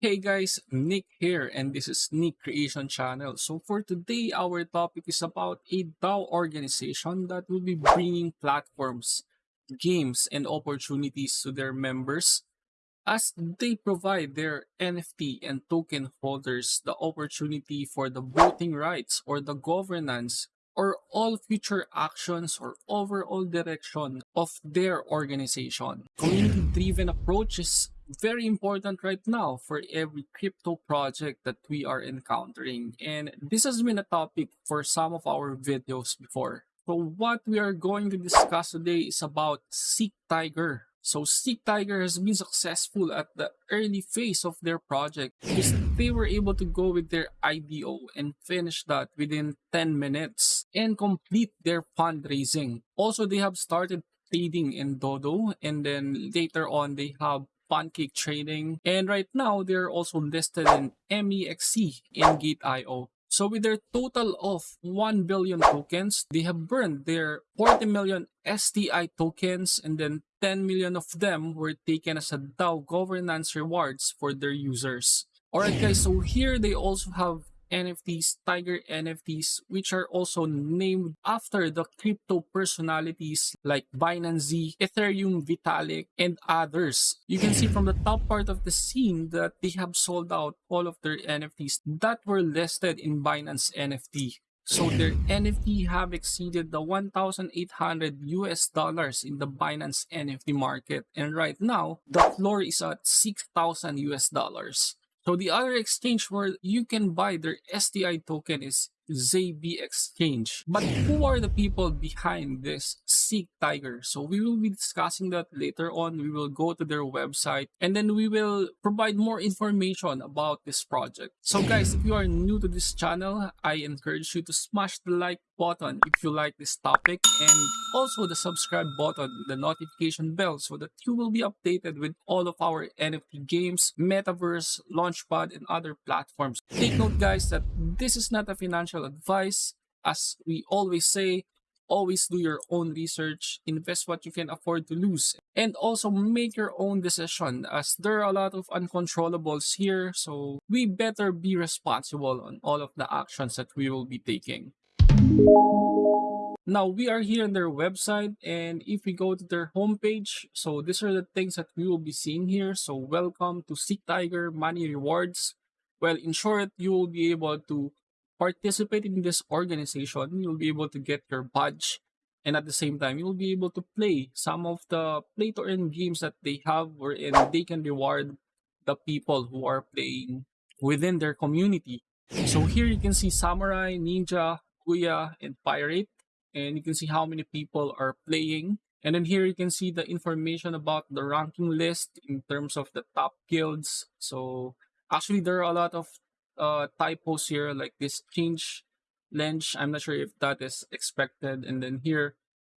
Hey guys, Nick here and this is Nick Creation Channel. So for today, our topic is about a DAO organization that will be bringing platforms, games, and opportunities to their members as they provide their NFT and token holders the opportunity for the voting rights or the governance or all future actions or overall direction of their organization. Community-driven approach is very important right now for every crypto project that we are encountering. And this has been a topic for some of our videos before. So what we are going to discuss today is about Seek Tiger. So Seek Tiger has been successful at the early phase of their project because they were able to go with their IDO and finish that within 10 minutes and complete their fundraising. Also, they have started trading in Dodo and then later on they have Pancake Trading. And right now, they're also listed in MEXC in Gate.io. So with their total of 1 billion tokens, they have burned their 40 million STI tokens and then 10 million of them were taken as a DAO governance rewards for their users. Alright guys, so here they also have NFTs, Tiger NFTs, which are also named after the crypto personalities like Binance Z, Ethereum Vitalik, and others. You can see from the top part of the scene that they have sold out all of their NFTs that were listed in Binance NFT. So their NFT have exceeded the 1,800 US dollars in the Binance NFT market. And right now, the floor is at 6,000 US dollars. So the other exchange where you can buy their STI token is ZB Exchange. But who are the people behind this Seek Tiger? So we will be discussing that later on. We will go to their website and then we will provide more information about this project. So guys, if you are new to this channel, I encourage you to smash the like button if you like this topic and also the subscribe button, the notification bell so that you will be updated with all of our NFT games, Metaverse, Launchpad, and other platforms. Take note guys that this is not a financial advice. As we always say, always do your own research, invest what you can afford to lose, and also make your own decision as there are a lot of uncontrollables here, so we better be responsible on all of the actions that we will be taking. Now we are here on their website and if we go to their homepage, so these are the things that we will be seeing here. So welcome to Seek Tiger Money Rewards. Well, in short, you will be able to participate in this organization, you'll be able to get your badge and at the same time, you'll be able to play some of the play to earn games that they have wherein they can reward the people who are playing within their community. So here you can see Samurai, Ninja, Kuya, and Pirate. And you can see how many people are playing. And then here you can see the information about the ranking list in terms of the top guilds. So actually there are a lot of uh, typos here, like this change lens. I'm not sure if that is expected. And then here,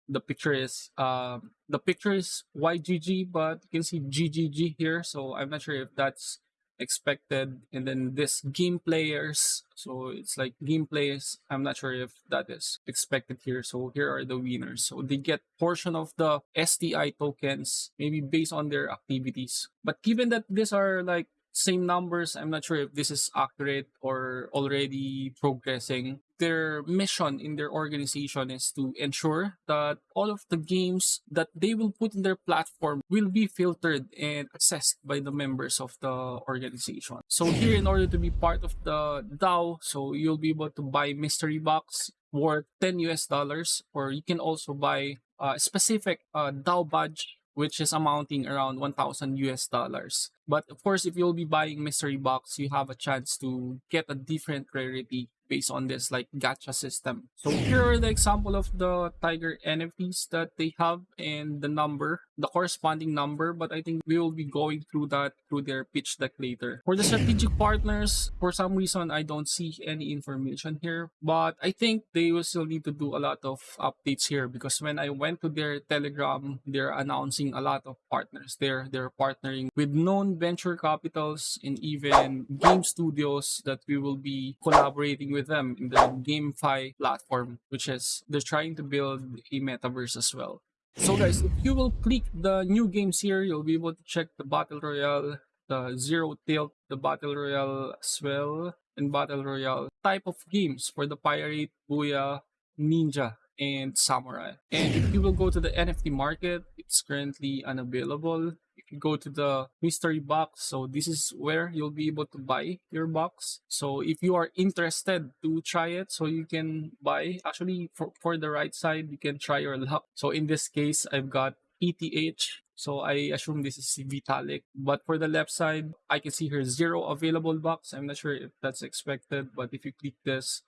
the picture is uh, the picture is YGG, but you can see GGG here. So I'm not sure if that's expected. And then this game players. So it's like game players. I'm not sure if that is expected here. So here are the winners. So they get portion of the STI tokens, maybe based on their activities. But given that these are like same numbers. I'm not sure if this is accurate or already progressing. Their mission in their organization is to ensure that all of the games that they will put in their platform will be filtered and assessed by the members of the organization. So here, in order to be part of the DAO, so you'll be able to buy mystery box worth 10 US dollars, or you can also buy a specific uh, DAO badge which is amounting around 1,000 US dollars. But of course, if you'll be buying mystery box, you have a chance to get a different rarity based on this like gacha system. So here are the example of the Tiger NFTs that they have and the number, the corresponding number, but I think we will be going through that through their pitch deck later. For the strategic hmm. partners, for some reason I don't see any information here, but I think they will still need to do a lot of updates here because when I went to their Telegram, they're announcing a lot of partners. They're they're partnering with known venture capitals and even game studios that we will be collaborating with them in the GameFi platform, which is they're trying to build a metaverse as well. So guys, if you will click the new games here, you'll be able to check the Battle Royale, the Zero Tilt, the Battle Royale as well, and Battle Royale type of games for the Pirate, Booyah, Ninja, and Samurai. And if you will go to the NFT market, it's currently unavailable. Go to the mystery box, so this is where you'll be able to buy your box. So if you are interested to try it, so you can buy. Actually, for, for the right side, you can try your luck. So in this case, I've got ETH. So I assume this is Vitalik. But for the left side, I can see here zero available box. I'm not sure if that's expected, but if you click this,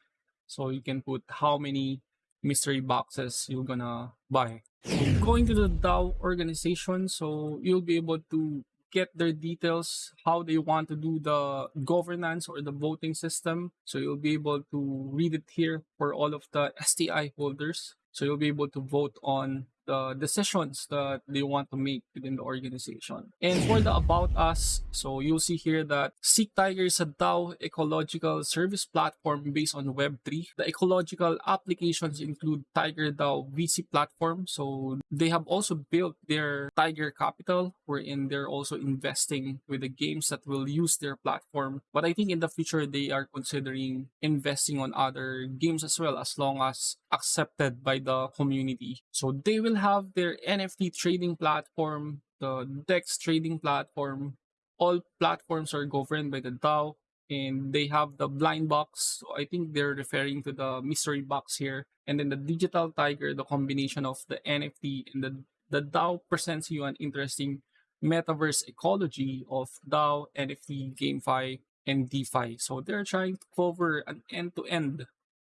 so you can put how many mystery boxes you're gonna buy. Going to the DAO organization, so you'll be able to get their details, how they want to do the governance or the voting system. So you'll be able to read it here for all of the STI holders. So you'll be able to vote on the decisions that they want to make within the organization. And for the About Us, so you'll see here that Seek Tiger is a DAO ecological service platform based on Web3. The ecological applications include Tiger DAO VC platform. So they have also built their Tiger Capital, wherein they're also investing with the games that will use their platform. But I think in the future, they are considering investing on other games as well, as long as accepted by the community. So they will have their NFT trading platform, the DEX trading platform. All platforms are governed by the DAO and they have the blind box. So I think they're referring to the mystery box here. And then the digital tiger, the combination of the NFT and the, the DAO presents you an interesting metaverse ecology of DAO, NFT, GameFi, and DeFi. So they're trying to cover an end-to-end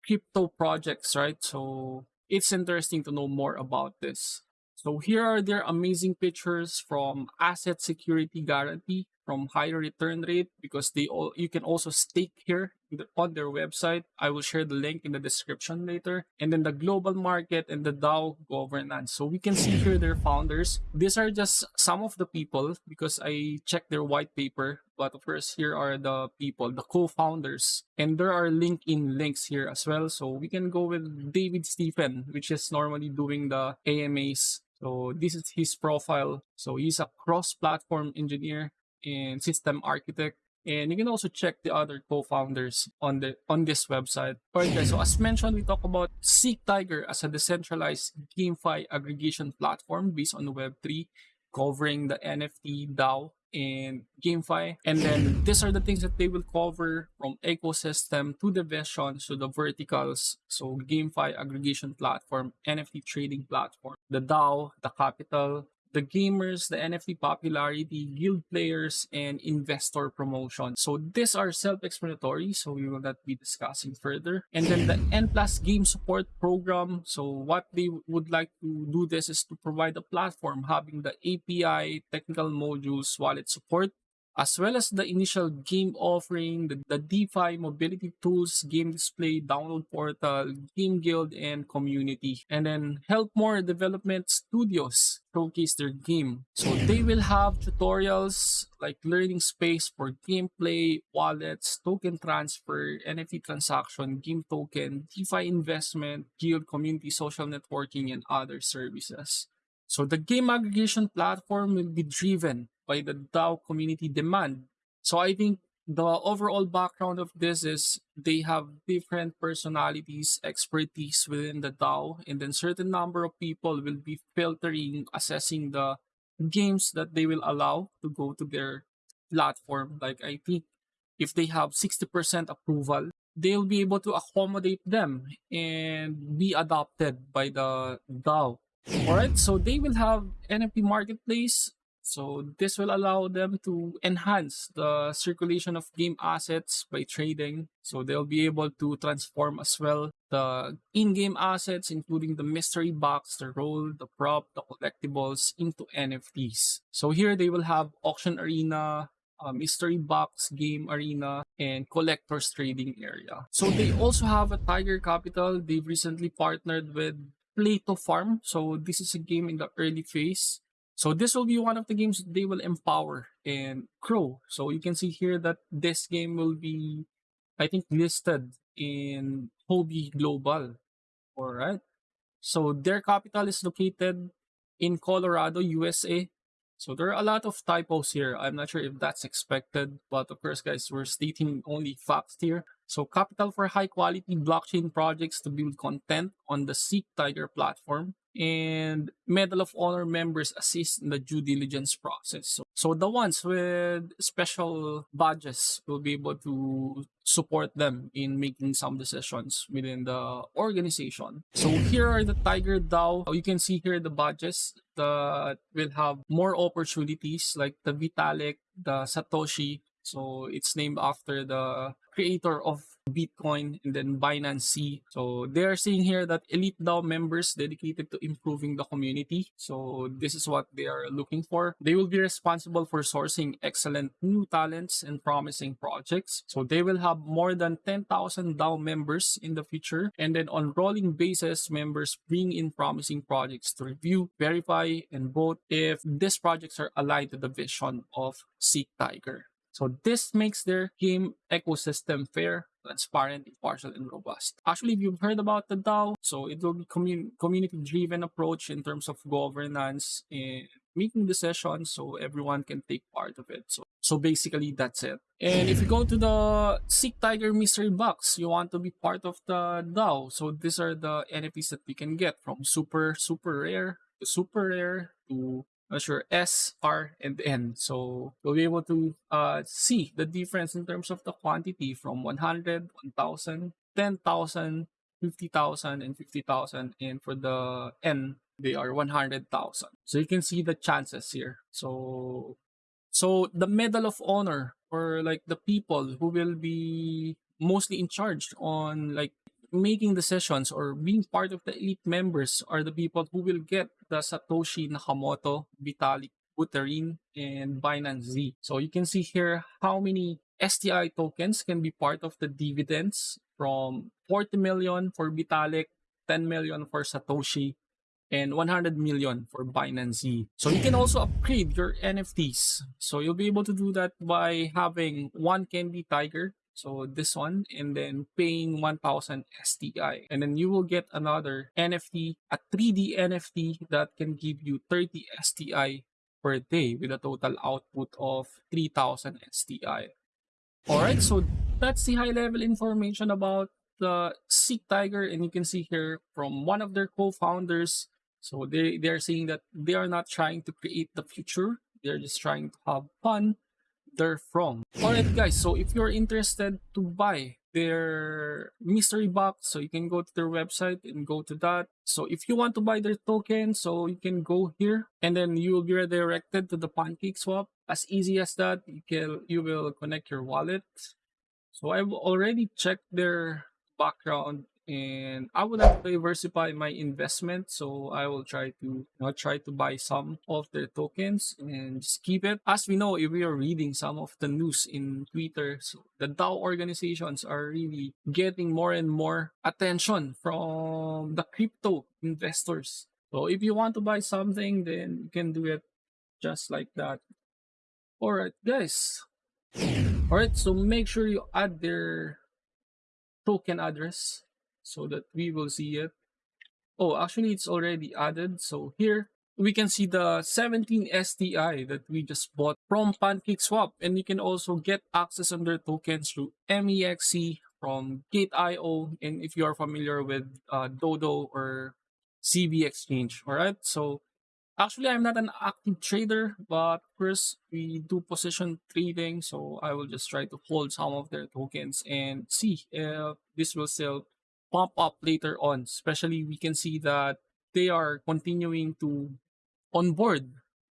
crypto projects, right? So it's interesting to know more about this. So here are their amazing pictures from asset security guarantee from higher return rate because they all you can also stake here on their website. I will share the link in the description later. And then the global market and the DAO governance. So we can see here their founders. These are just some of the people because I checked their white paper. But of course, here are the people, the co-founders. And there are LinkedIn links here as well. So we can go with David Stephen, which is normally doing the AMAs so this is his profile. So he's a cross-platform engineer and system architect. And you can also check the other co-founders on the on this website. Alright guys, so as mentioned, we talk about Seek Tiger as a decentralized GameFi aggregation platform based on Web3, covering the NFT, DAO, and GameFi. And then these are the things that they will cover from ecosystem to the visions to the verticals. So GameFi aggregation platform, NFT trading platform, the DAO, the capital, the gamers, the NFT popularity, guild players, and investor promotion. So these are self-explanatory, so we will not be discussing further. And then the N plus game support program. So what they would like to do this is to provide a platform having the API, technical modules, wallet support, as well as the initial game offering, the, the DeFi mobility tools, game display, download portal, game guild, and community. And then help more development studios showcase their game. So they will have tutorials like learning space for gameplay, wallets, token transfer, NFT transaction, game token, DeFi investment, guild, community, social networking, and other services. So the game aggregation platform will be driven by the DAO community demand. So I think the overall background of this is they have different personalities, expertise within the DAO, and then certain number of people will be filtering, assessing the games that they will allow to go to their platform. Like I think if they have 60% approval, they'll be able to accommodate them and be adopted by the DAO. Alright, so they will have NFT marketplace so this will allow them to enhance the circulation of game assets by trading. So they'll be able to transform as well the in-game assets, including the mystery box, the role, the prop, the collectibles into NFTs. So here they will have auction arena, uh, mystery box game arena and collectors trading area so they also have a tiger capital they've recently partnered with Plato Farm. So this is a game in the early phase. So this will be one of the games they will empower and grow. So you can see here that this game will be, I think, listed in Huobi Global. All right. So their capital is located in Colorado, USA. So there are a lot of typos here. I'm not sure if that's expected, but of course, guys, we're stating only facts here. So capital for high quality blockchain projects to build content on the Seek Tiger platform and Medal of Honor members assist in the due diligence process. So, so the ones with special badges will be able to support them in making some decisions within the organization. So here are the Tiger DAO. You can see here the badges that will have more opportunities like the Vitalik, the Satoshi. So it's named after the creator of Bitcoin and then Binance C. So they are saying here that Elite DAO members dedicated to improving the community. So this is what they are looking for. They will be responsible for sourcing excellent new talents and promising projects. So they will have more than 10,000 DAO members in the future. And then on rolling basis, members bring in promising projects to review, verify, and vote if these projects are aligned to the vision of Seek Tiger. So this makes their game ecosystem fair, transparent, impartial, and robust. Actually, if you've heard about the DAO, so it will be commun community-driven approach in terms of governance and making decisions so everyone can take part of it. So, so basically, that's it. And if you go to the Seek Tiger Mystery Box, you want to be part of the DAO. So these are the NFTs that we can get from super, super rare to super rare to measure S, R, and N. So you'll be able to uh, see the difference in terms of the quantity from 100, 1,000, 10,000, 50,000, and 50,000. And for the N, they are 100,000. So you can see the chances here. So, so the Medal of Honor for like the people who will be mostly in charge on like making decisions or being part of the elite members are the people who will get the Satoshi Nakamoto, Vitalik Buterin, and Binance Z. So you can see here how many STI tokens can be part of the dividends from 40 million for Vitalik, 10 million for Satoshi, and 100 million for Binance Z. So you can also upgrade your NFTs. So you'll be able to do that by having one Candy Tiger so this one, and then paying 1000 STI. And then you will get another NFT, a 3D NFT that can give you 30 STI per day with a total output of 3000 STI. Alright, so that's the high level information about the Seek Tiger. And you can see here from one of their co-founders. So they, they're saying that they are not trying to create the future. They're just trying to have fun they're from. Alright guys, so if you're interested to buy their mystery box, so you can go to their website and go to that. So if you want to buy their token, so you can go here and then you will be redirected to the pancake swap. As easy as that, you can you will connect your wallet. So I've already checked their background and I would like to diversify my investment. So I will try to you know, try to buy some of their tokens and just keep it. As we know, if we are reading some of the news in Twitter, so the DAO organizations are really getting more and more attention from the crypto investors. So if you want to buy something, then you can do it just like that. Alright guys. Alright, so make sure you add their token address so that we will see it. Oh, actually it's already added. So here we can see the 17 STI that we just bought from PancakeSwap. And you can also get access on their tokens through MEXC from Gate.io. And if you are familiar with uh, Dodo or ZB Exchange, all right? So actually, I'm not an active trader, but first we do position trading. So I will just try to hold some of their tokens and see if this will sell pump up later on. Especially we can see that they are continuing to onboard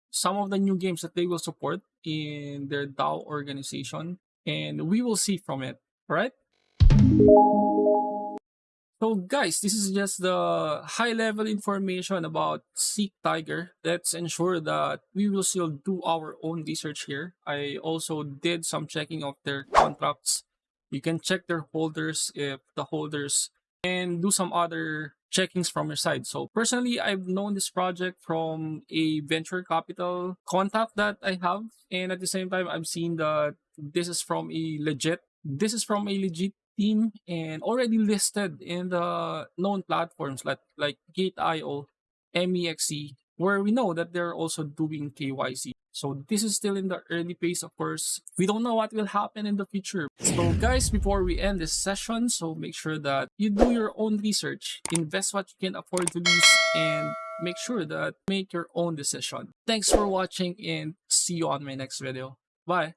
some of the new games that they will support in their DAO organization and we will see from it, right? So guys, this is just the high level information about Seek Tiger. Let's ensure that we will still do our own research here. I also did some checking of their contracts. You can check their holders if the holders and do some other checkings from your side. So personally, I've known this project from a venture capital contact that I have. And at the same time, I've seen that this is from a legit, this is from a legit team and already listed in the known platforms like, like Gate.io, MEXC, where we know that they're also doing KYC. So this is still in the early phase, of course. We don't know what will happen in the future. So guys, before we end this session, so make sure that you do your own research, invest what you can afford to lose, and make sure that make your own decision. Thanks for watching and see you on my next video. Bye.